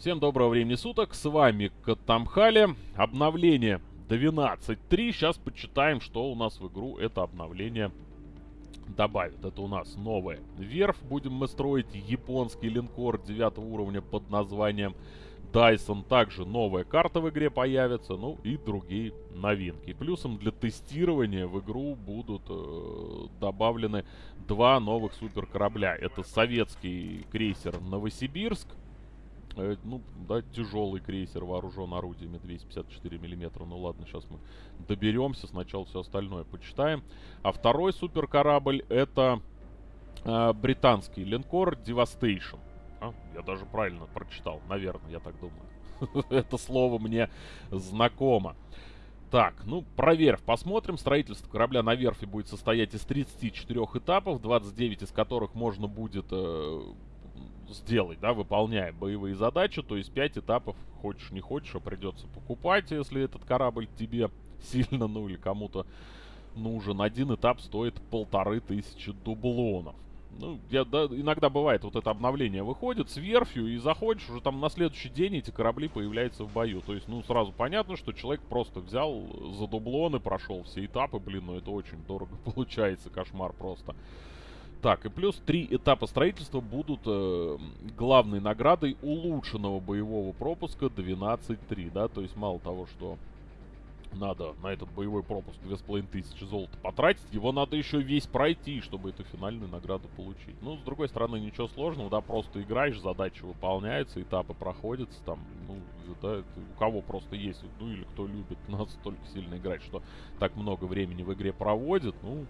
Всем доброго времени суток, с вами Катамхали. Обновление 12.3. Сейчас почитаем, что у нас в игру это обновление добавит. Это у нас новая верфь. Будем мы строить японский линкор 9 уровня под названием Dyson. Также новая карта в игре появится, ну и другие новинки. Плюсом для тестирования в игру будут э, добавлены два новых супер корабля. Это советский крейсер Новосибирск Э, ну, да, тяжелый крейсер вооружен орудиями 254 миллиметра. Ну ладно, сейчас мы доберемся, сначала все остальное почитаем. А второй супер корабль это э, британский линкор Devastation. А, я даже правильно прочитал, наверное, я так думаю. Это слово мне знакомо. Так, ну, про верфь посмотрим. Строительство корабля на верфи будет состоять из 34 этапов, 29 из которых можно будет э, сделать, да, выполняя боевые задачи, то есть 5 этапов, хочешь не хочешь, а придется покупать, если этот корабль тебе сильно, ну или кому-то нужен. Один этап стоит полторы тысячи дублонов. Ну, я, да, иногда бывает, вот это обновление выходит с верфью, и заходишь, уже там на следующий день эти корабли появляются в бою. То есть, ну, сразу понятно, что человек просто взял за дублоны, прошел все этапы, блин, ну это очень дорого получается, кошмар просто. Так, и плюс три этапа строительства будут э, главной наградой улучшенного боевого пропуска 12.3, да, то есть мало того, что надо на этот боевой пропуск 2500 золота потратить, его надо еще весь пройти, чтобы эту финальную награду получить. Ну, с другой стороны, ничего сложного, да, просто играешь, задачи выполняются, этапы проходятся, там, ну, да, у кого просто есть, ну, или кто любит настолько сильно играть, что так много времени в игре проводит, ну,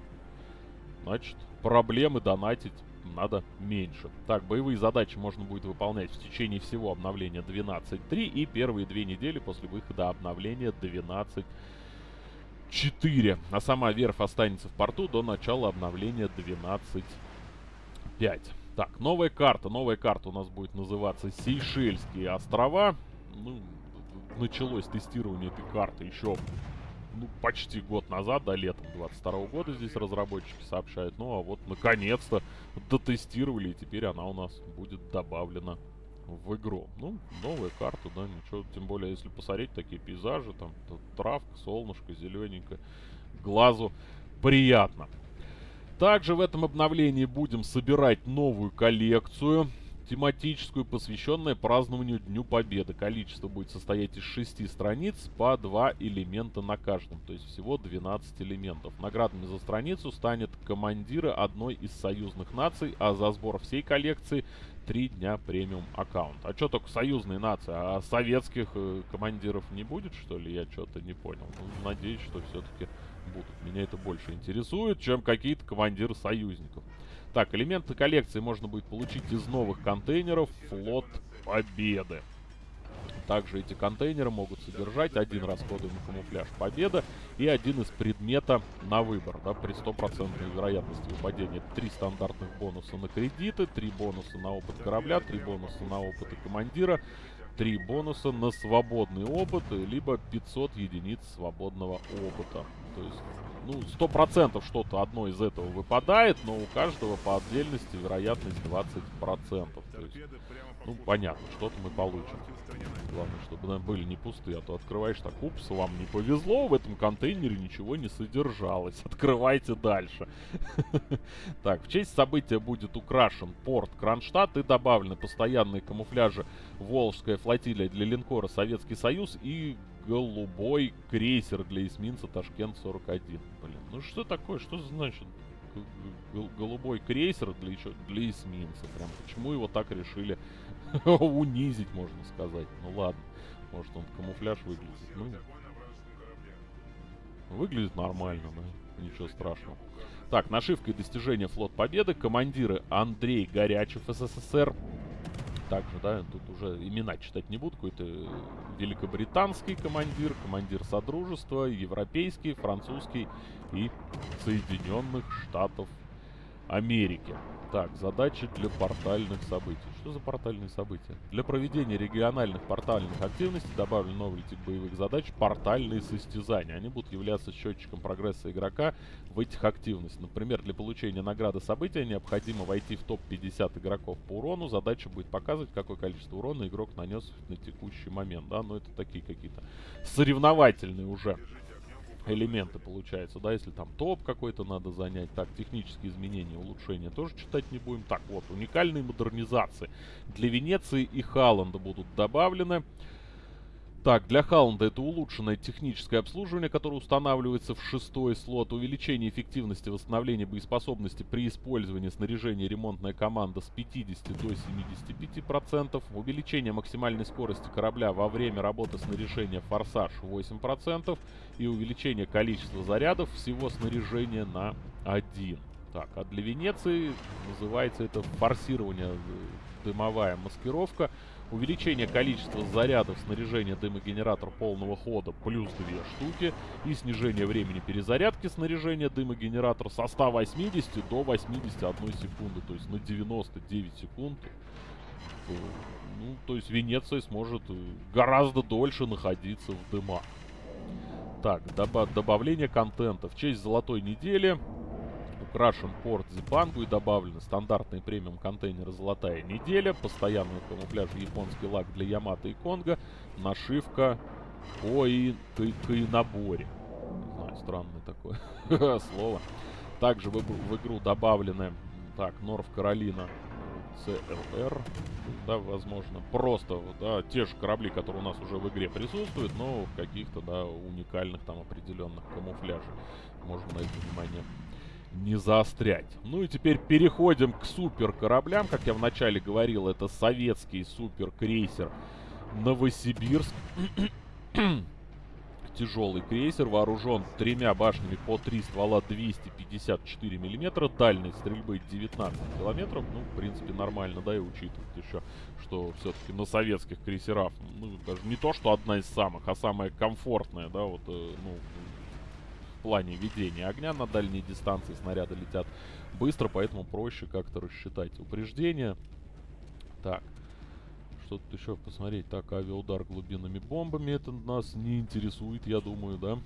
значит, проблемы донатить надо меньше. Так, боевые задачи можно будет выполнять в течение всего обновления 12.3 и первые две недели после выхода обновления 12.4. А сама верфь останется в порту до начала обновления 12.5. Так, новая карта. Новая карта у нас будет называться Сейшельские острова. Ну, началось тестирование этой карты еще ну, почти год назад, да, летом 22 года здесь разработчики сообщают. Ну, а вот, наконец-то, дотестировали, и теперь она у нас будет добавлена в игру. Ну, новая карта, да, ничего. Тем более, если посмотреть такие пейзажи, там, травка, солнышко, зелененькое, глазу приятно. Также в этом обновлении будем собирать новую коллекцию тематическую, посвященную празднованию Дню Победы. Количество будет состоять из 6 страниц, по 2 элемента на каждом, то есть всего 12 элементов. Наградами за страницу станет командиры одной из союзных наций, а за сбор всей коллекции 3 дня премиум аккаунт. А что только союзные нации, а советских э, командиров не будет, что ли? Я что-то не понял. Ну, надеюсь, что все-таки будут. Меня это больше интересует, чем какие-то командиры союзников. Так, элементы коллекции можно будет получить из новых контейнеров Флот Победы. Также эти контейнеры могут содержать один расходуемый камуфляж Победа и один из предмета на выбор, да, при стопроцентной вероятности выпадения. Три стандартных бонуса на кредиты, три бонуса на опыт корабля, три бонуса на опыт командира, три бонуса на свободный опыт, либо 500 единиц свободного опыта. То есть ну, сто процентов что-то одно из этого выпадает, но у каждого по отдельности вероятность 20%. То есть, ну, понятно, что-то мы получим. Главное, чтобы нам были не пустые, а то открываешь так, упс, вам не повезло, в этом контейнере ничего не содержалось. Открывайте дальше. Так, в честь события будет украшен порт Кронштадт и добавлены постоянные камуфляжи Волжская флотилия для линкора Советский Союз и голубой крейсер для эсминца Ташкент-41. Блин, ну что такое? Что значит голубой крейсер для, еще, для эсминца? Прям почему его так решили унизить, можно сказать? Ну ладно, может он камуфляж выглядит. Ну, выглядит нормально, да? Ничего страшного. Так, нашивка и достижение флот победы. Командиры Андрей Горячев, СССР также, да, тут уже имена читать не буду, какой-то великобританский командир, командир Содружества, европейский, французский и Соединенных Штатов Америки. Так, задачи для портальных событий. Что за портальные события? Для проведения региональных портальных активностей добавлен новый тип боевых задач портальные состязания. Они будут являться счетчиком прогресса игрока в этих активностях. Например, для получения награды события необходимо войти в топ-50 игроков по урону. Задача будет показывать, какое количество урона игрок нанес на текущий момент. Да, но это такие какие-то соревновательные уже элементы получается, да, если там топ какой-то надо занять. Так, технические изменения, улучшения тоже читать не будем. Так, вот, уникальные модернизации для Венеции и Халланда будут добавлены. Так, для Халланда это улучшенное техническое обслуживание, которое устанавливается в шестой слот. Увеличение эффективности восстановления боеспособности при использовании снаряжения ремонтная команда с 50 до 75%. Увеличение максимальной скорости корабля во время работы снаряжения форсаж 8%. И увеличение количества зарядов всего снаряжения на 1. Так, а для Венеции называется это форсирование, э, дымовая маскировка. Увеличение количества зарядов снаряжения дымогенератор полного хода плюс 2 штуки. И снижение времени перезарядки снаряжения дымогенератор со 180 до 81 секунды. То есть на 99 секунд. Э, ну, то есть Венеция сможет э, гораздо дольше находиться в дымах. Так, добав добавление контента. В честь золотой недели украшен порт Зипангу и добавлены стандартные премиум контейнеры «Золотая неделя», постоянный камуфляж японский лак для Ямато и Конга, нашивка по и наборе. Не знаю, странное такое слово. Также в, в игру добавлены, так, Норф Каролина CLR, да, возможно, просто, да, те же корабли, которые у нас уже в игре присутствуют, но в каких-то, да, уникальных там определенных камуфляжах. Можно на это внимание не заострять. Ну и теперь переходим к супер кораблям. Как я вначале говорил, это советский супер крейсер Новосибирск. Тяжелый крейсер, вооружен тремя башнями по 3 ствола 254 миллиметра, дальность стрельбы 19 километров. Ну, в принципе, нормально, да, и учитывать еще, что все-таки на советских крейсерах, ну, даже не то, что одна из самых, а самая комфортная, да, вот, э, ну, плане ведения огня на дальней дистанции. Снаряды летят быстро, поэтому проще как-то рассчитать упреждение. Так. Что тут еще посмотреть? Так, авиаудар глубинными бомбами. Это нас не интересует, я думаю, да?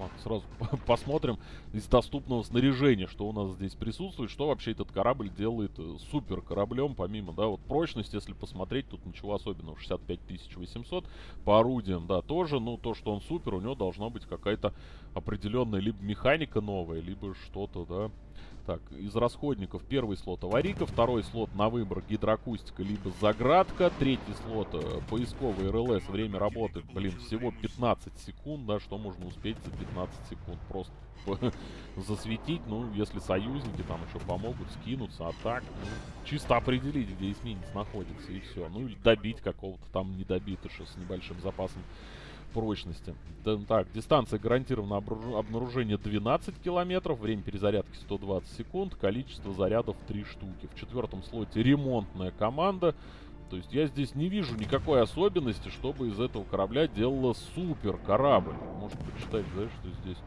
Ладно, сразу посмотрим из доступного снаряжения, что у нас здесь присутствует, что вообще этот корабль делает э, супер кораблем, помимо, да, вот прочность, если посмотреть, тут ничего особенного, 65 800, по орудиям, да, тоже, ну, то, что он супер, у него должна быть какая-то определенная либо механика новая, либо что-то, да, так, из расходников первый слот аварийка, второй слот на выбор гидроакустика либо заградка, третий слот э, поисковый РЛС, время работы, блин, всего 15 секунд, да, что можно успеть за 15 секунд, просто засветить, ну, если союзники там еще помогут, скинуться, а так, ну, чисто определить, где эсминец находится, и все, ну, или добить какого-то там недобитыша с небольшим запасом прочности. Так, дистанция гарантированно обнаружение 12 километров, время перезарядки 120 секунд, количество зарядов 3 штуки. В четвертом слоте ремонтная команда. То есть я здесь не вижу никакой особенности, чтобы из этого корабля делала супер корабль. Может почитать, да, что здесь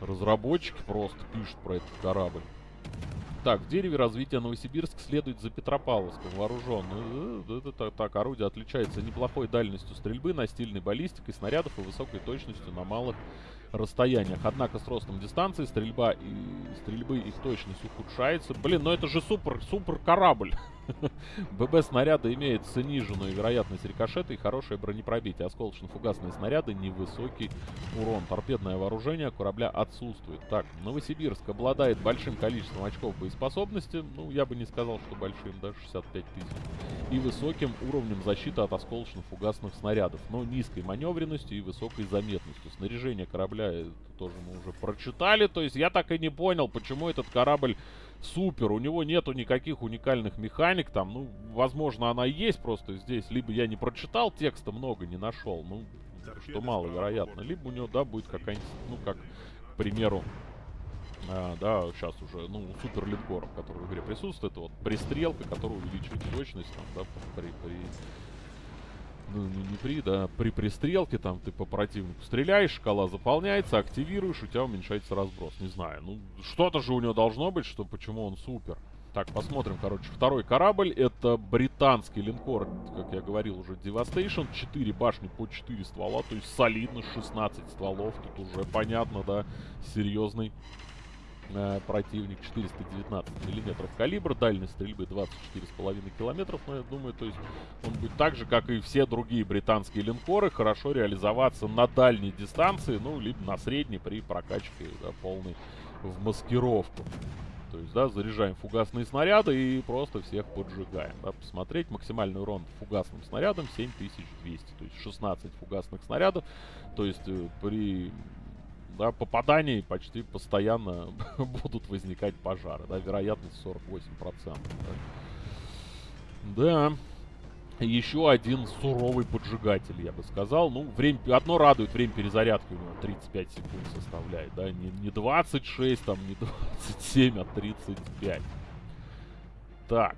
разработчики просто пишут про этот корабль. Так, в дереве развития Новосибирск следует за Петропавловском. Вооружен. Это, это, так, орудие отличается неплохой дальностью стрельбы, настильной баллистикой, снарядов и высокой точностью на малых расстояниях. Однако с ростом дистанции стрельба и стрельбы их точность ухудшается. Блин, ну это же супер, супер корабль. ББ снаряда имеет сниженную вероятность рикошета и хорошее бронепробитие. Осколочно-фугасные снаряды невысокий урон. Торпедное вооружение корабля отсутствует. Так, Новосибирск обладает большим количеством очков боеспособности. Ну, я бы не сказал, что большим, да, 65 тысяч. И высоким уровнем защиты от осколочно-фугасных снарядов. Но низкой маневренностью и высокой заметностью. Снаряжение корабля это тоже мы уже прочитали. То есть я так и не понял, почему этот корабль супер. У него нету никаких уникальных механик там. Ну, возможно, она есть просто здесь. Либо я не прочитал текста много, не нашел. Ну, что маловероятно. Либо у него, да, будет какая-нибудь, ну, как, к примеру, а, да, сейчас уже, ну, супер линкоров, которые в игре присутствуют, это вот пристрелка, которая увеличивает точность, там, да, при, при ну, не, не при, да, при пристрелке, там, ты по противнику стреляешь, шкала заполняется, активируешь, у тебя уменьшается разброс. Не знаю, ну, что-то же у него должно быть, что почему он супер. Так, посмотрим, короче, второй корабль, это британский линкор, как я говорил уже, Devastation, 4 башни по 4 ствола, то есть солидно, 16 стволов, тут уже понятно, да, серьезный э, противник, 419 миллиметров калибр, дальность стрельбы 24,5 километров, но я думаю, то есть он будет так же, как и все другие британские линкоры, хорошо реализоваться на дальней дистанции, ну, либо на средней при прокачке да, полной в маскировку. То есть, да, заряжаем фугасные снаряды и просто всех поджигаем. Да, посмотреть максимальный урон фугасным снарядом 7200. То есть 16 фугасных снарядов. То есть э, при да, попадании почти постоянно будут возникать пожары. Да, вероятность 48%. Да. да еще один суровый поджигатель, я бы сказал. Ну, время, одно радует, время перезарядки у него 35 секунд составляет, да, не, не 26, там, не 27, а 35. Так,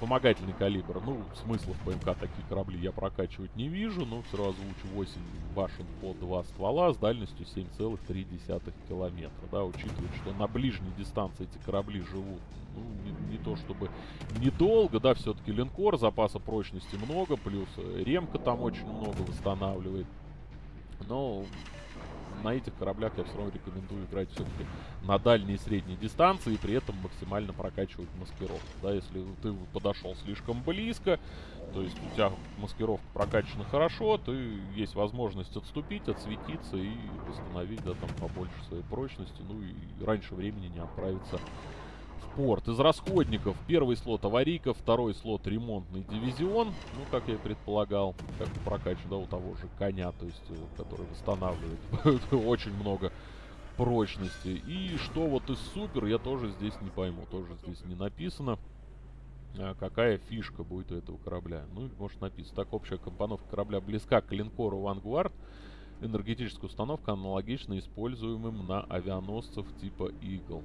вспомогательный калибр. Ну, смысла в ПМК такие корабли я прокачивать не вижу, но все равно озвучу 8 башен по 2 ствола с дальностью 7,3 километра, да, учитывая, что на ближней дистанции эти корабли живут, ну, не, не то чтобы недолго, да, все-таки линкор, запаса прочности много, плюс ремка там очень много восстанавливает, но на этих кораблях я все равно рекомендую играть все-таки на дальней и средней дистанции и при этом максимально прокачивать маскировку. Да, если ты подошел слишком близко, то есть у тебя маскировка прокачана хорошо, то есть возможность отступить, отсветиться и восстановить, да, там побольше своей прочности, ну и раньше времени не отправиться порт. Из расходников первый слот аварийка, второй слот ремонтный дивизион. Ну, как я и предполагал, как прокачу, да, у того же коня, то есть, э, который восстанавливает очень много прочности. И что вот из супер, я тоже здесь не пойму, тоже здесь не написано. А какая фишка будет у этого корабля. Ну, может написано. Так, общая компоновка корабля близка к линкору Vanguard. Энергетическая установка аналогична используемым на авианосцев типа Eagle.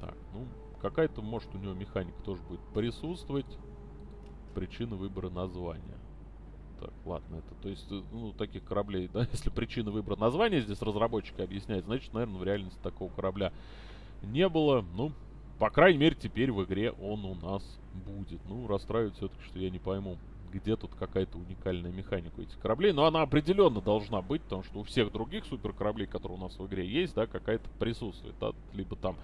Так, ну, Какая-то, может, у него механика тоже будет присутствовать. Причина выбора названия. Так, ладно, это, то есть, э, ну, таких кораблей, да, если причина выбора названия здесь разработчики объясняют, значит, наверное, в реальности такого корабля не было. Ну, по крайней мере, теперь в игре он у нас будет. Ну, расстраивает все-таки, что я не пойму, где тут какая-то уникальная механика у этих кораблей. Но она определенно должна быть, потому что у всех других суперкораблей, которые у нас в игре есть, да, какая-то присутствует. Да, либо там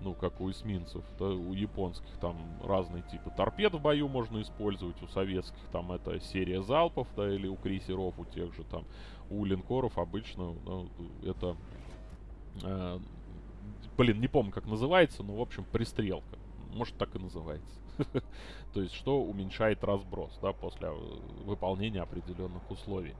ну, как у эсминцев, да, у японских там разные типы торпед в бою можно использовать, у советских там это серия залпов, да, или у крейсеров, у тех же там, у линкоров обычно ну, это, э, блин, не помню как называется, но в общем пристрелка, может так и называется. То есть, что уменьшает разброс, да, после э, выполнения определенных условий.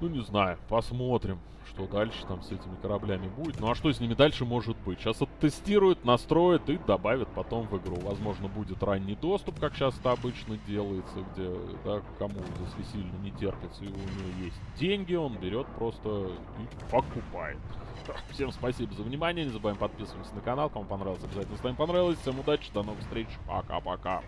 Ну, не знаю, посмотрим, что дальше там с этими кораблями будет. Ну, а что с ними дальше может быть? Сейчас оттестируют, настроят и добавят потом в игру. Возможно, будет ранний доступ, как сейчас это обычно делается, где, да, кому если сильно не терпится, и у него есть деньги, он берет просто и покупает. Всем спасибо за внимание, не забываем подписываться на канал, кому понравилось, обязательно ставим понравилось. Всем удачи, до новых встреч, пока-пока.